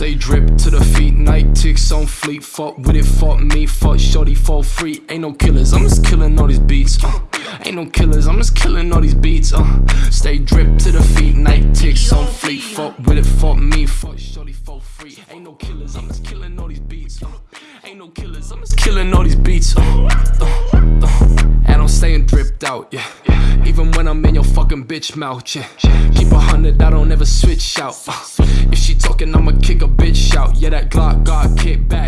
Stay drip to the feet, night ticks on fleet. Fuck with it, fuck me, fuck shorty, fall free. Ain't no killers, I'm just killing all these beats. Uh. Ain't no killers, I'm just killing all these beats. Uh. Stay drip to the feet, night ticks on fleet. Fuck with it, fuck me, fuck shorty, fall free. Ain't no killers, I'm just killing all these beats. Uh. Ain't no killers, I'm just killing all these beats. Uh. Uh. Uh. And I'm staying dripped out, yeah. Even when I'm in your fucking bitch mouth, yeah. Keep a hundred, I don't ever switch out. Uh. If she talking, I'ma kick a bitch out. Yeah, that Glock got kick back,